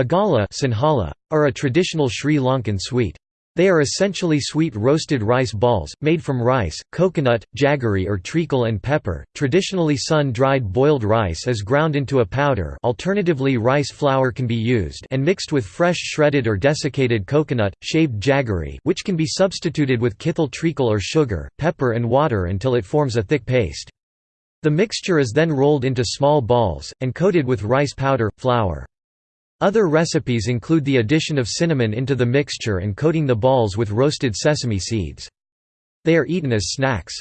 Aggala sinhala, are a traditional Sri Lankan sweet. They are essentially sweet roasted rice balls, made from rice, coconut, jaggery or treacle and pepper. Traditionally sun-dried boiled rice is ground into a powder alternatively rice flour can be used and mixed with fresh shredded or desiccated coconut, shaved jaggery which can be substituted with kithul treacle or sugar, pepper and water until it forms a thick paste. The mixture is then rolled into small balls, and coated with rice powder, flour. Other recipes include the addition of cinnamon into the mixture and coating the balls with roasted sesame seeds. They are eaten as snacks.